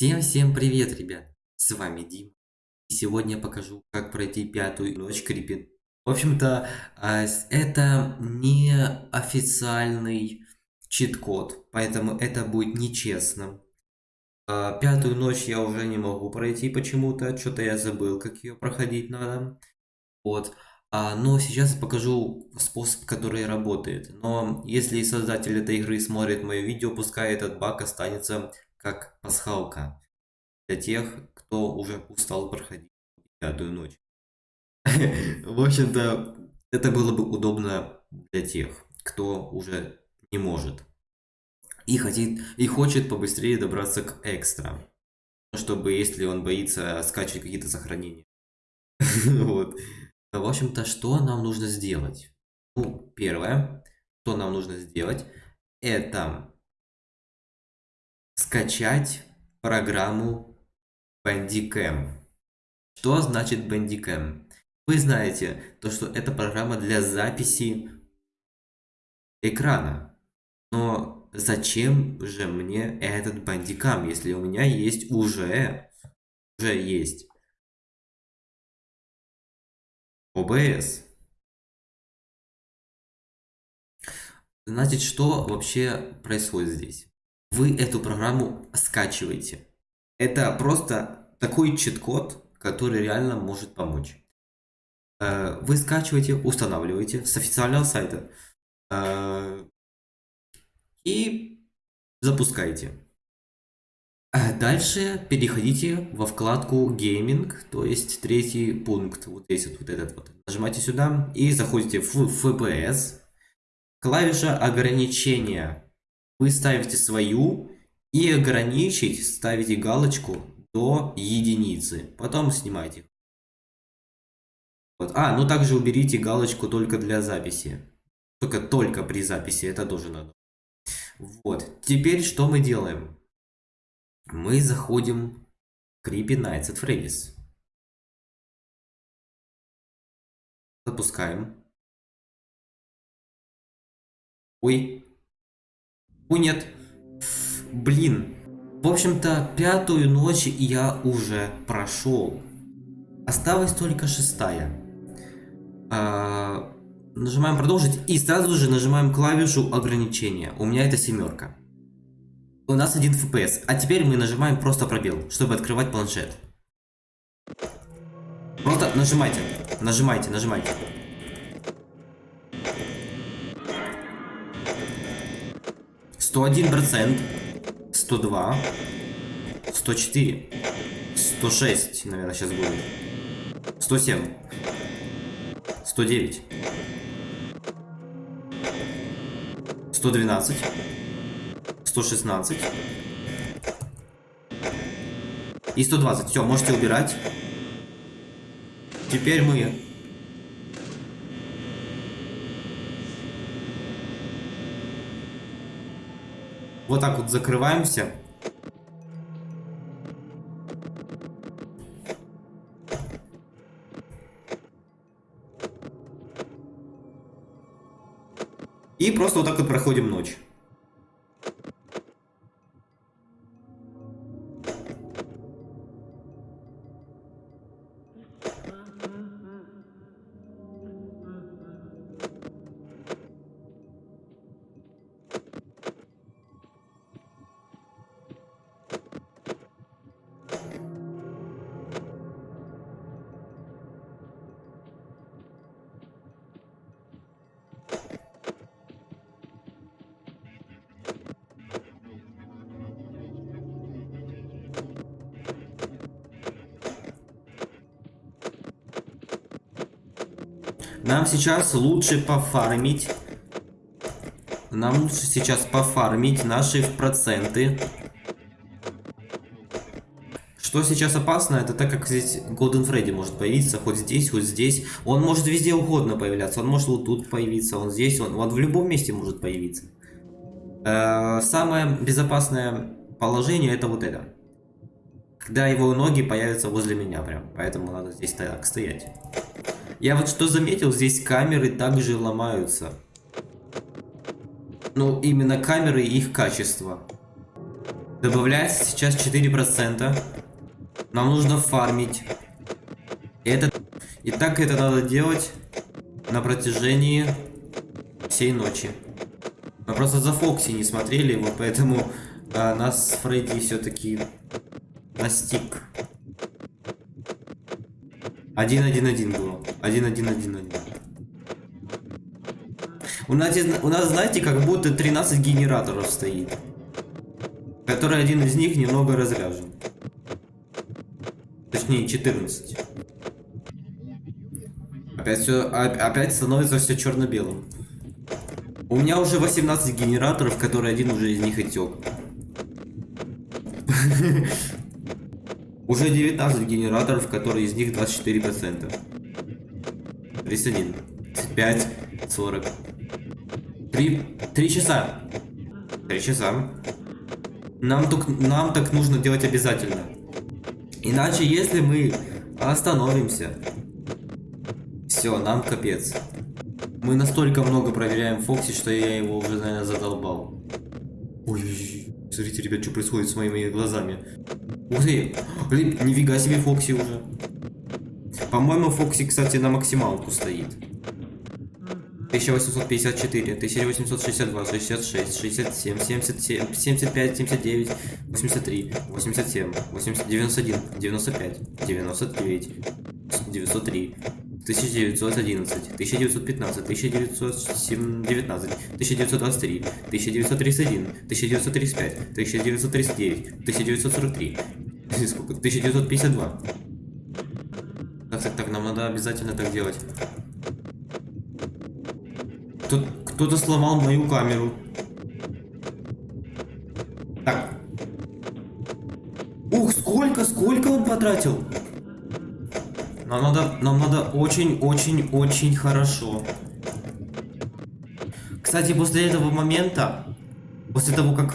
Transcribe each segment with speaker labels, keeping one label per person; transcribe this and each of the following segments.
Speaker 1: Всем-всем привет, ребят! С вами Дим. И сегодня я покажу, как пройти пятую ночь крипин. В общем-то, а, это не официальный чит-код, поэтому это будет нечестно. А, пятую ночь я уже не могу пройти почему-то, что-то я забыл, как ее проходить надо. Вот. А, но сейчас покажу способ, который работает. Но если создатель этой игры смотрит мое видео, пускай этот баг останется как пасхалка для тех, кто уже устал проходить пятую ночь. В общем-то, это было бы удобно для тех, кто уже не может. И, хотит, и хочет побыстрее добраться к экстра. Чтобы, если он боится скачивать какие-то сохранения. Вот. В общем-то, что нам нужно сделать? Ну, первое, что нам нужно сделать, это скачать программу Bandicam. Что значит Bandicam? Вы знаете, то, что это программа для записи экрана. Но зачем же мне этот Bandicam, если у меня есть уже, уже есть OBS? Значит, что вообще происходит здесь? Вы эту программу скачиваете. Это просто такой чит-код, который реально может помочь. Э, вы скачиваете, устанавливаете с официального сайта э, и запускаете. А дальше переходите во вкладку Gaming, то есть третий пункт, вот здесь вот, вот этот вот. Нажимаете сюда и заходите в FPS. Клавиша ограничения вы ставите свою и ограничить ставите галочку до единицы. Потом снимайте. Вот. А, ну также уберите галочку только для записи. Только только при записи, это тоже надо. Вот. Теперь что мы делаем? Мы заходим в Creepy Nights at Freddy's. Запускаем. Ой, о, нет. Блин. В общем-то, пятую ночь я уже прошел. Осталась только шестая. А, нажимаем продолжить и сразу же нажимаем клавишу ограничения. У меня это семерка. У нас один FPS. А теперь мы нажимаем просто пробел, чтобы открывать планшет. Просто нажимайте, нажимайте, нажимайте. 101 процент, 102, 104, 106, наверное, сейчас будет, 107, 109, 112, 116 и 120. Все, можете убирать. Теперь мы Вот так вот закрываемся. И просто вот так вот проходим ночь. Нам сейчас лучше пофармить. Нам лучше сейчас пофармить наши проценты. Что сейчас опасно, это так как здесь Golden Freddy может появиться, хоть здесь, хоть здесь. Он может везде угодно появляться. Он может вот тут появиться, он здесь, он, он в любом месте может появиться. Э, самое безопасное положение это вот это. Когда его ноги появятся возле меня прям. Поэтому надо здесь так стоять. Я вот что заметил, здесь камеры также ломаются. Ну, именно камеры и их качество. Добавляется сейчас 4%. Нам нужно фармить. И, это... И так это надо делать на протяжении всей ночи. Мы просто за Фокси не смотрели, вот поэтому а, нас Фредди все-таки настиг. Один-один-один было. Один-один-один-один. У нас, у нас, знаете, как будто 13 генераторов стоит. Который один из них немного разряжен. Точнее, 14. Опять все, опять становится все черно-белым. У меня уже 18 генераторов, которые один уже из них отек. Уже 19 генераторов, которые из них 24%. 31, 5, 40. 3, 3 часа. 3 часа. Нам, так, нам так нужно делать обязательно. Иначе, если мы остановимся, все, нам капец. Мы настолько много проверяем Фокси, что я его уже, наверное, задолбал. Ой, смотрите, ребят, что происходит с моими глазами. Ух ты, блин, нифига себе Фокси уже. По-моему, Фокси, кстати, на максималку стоит. 1854, 1862, 66, 67, 77, 75, 79, 83, 87, 80, 91, 95, 99, 903, 1911, 1915, 1919, 1923, 1931, 1935, 1939, 1943, сколько? 1952. Так, так, так, нам надо обязательно так делать. Кто-то сломал мою камеру. Так. Ух, сколько, сколько он потратил? Нам надо, нам надо очень-очень-очень хорошо. Кстати, после этого момента, после того, как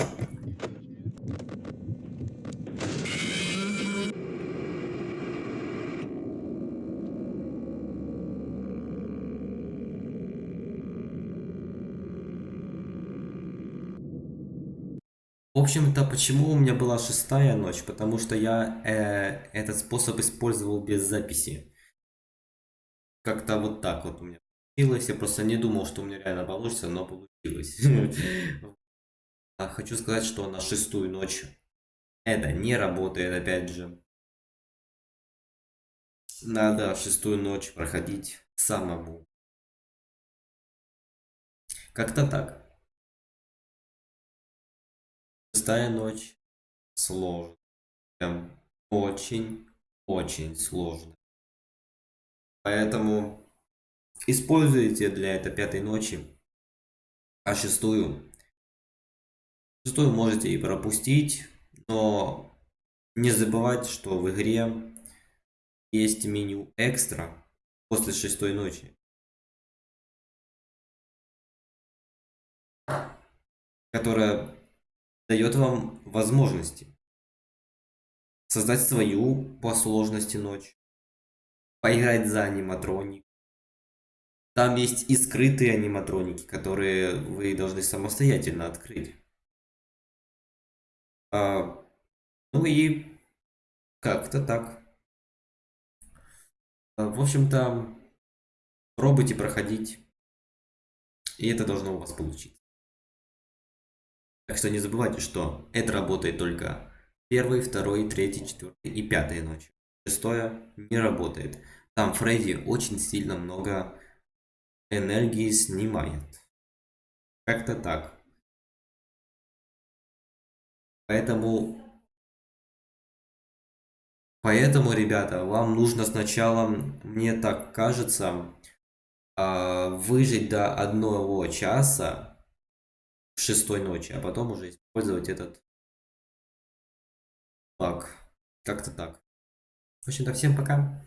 Speaker 1: общем-то, почему у меня была шестая ночь? Потому что я э, этот способ использовал без записи. Как-то вот так вот у меня получилось. Я просто не думал, что у меня реально получится, но получилось. А хочу сказать, что на шестую ночь это не работает, опять же. Надо шестую ночь проходить самому. Как-то так. Шестая ночь сложно. Прям очень-очень сложно. Поэтому используйте для этой пятой ночи. А шестую? Шестую можете и пропустить, но не забывайте, что в игре есть меню экстра после шестой ночи. которая дает вам возможности создать свою по сложности ночь, поиграть за аниматроник. Там есть и скрытые аниматроники, которые вы должны самостоятельно открыть. А, ну и как-то так. А, в общем-то, пробуйте проходить, и это должно у вас получиться. Так что не забывайте, что это работает только первый, второй, третий, четвертый и пятая ночь. Шестое не работает. Там Фредди очень сильно много энергии снимает. Как-то так. Поэтому... Поэтому, ребята, вам нужно сначала, мне так кажется, а, выжить до одного часа шестой ночи, а потом уже использовать этот баг. Как-то так. В общем-то, всем пока.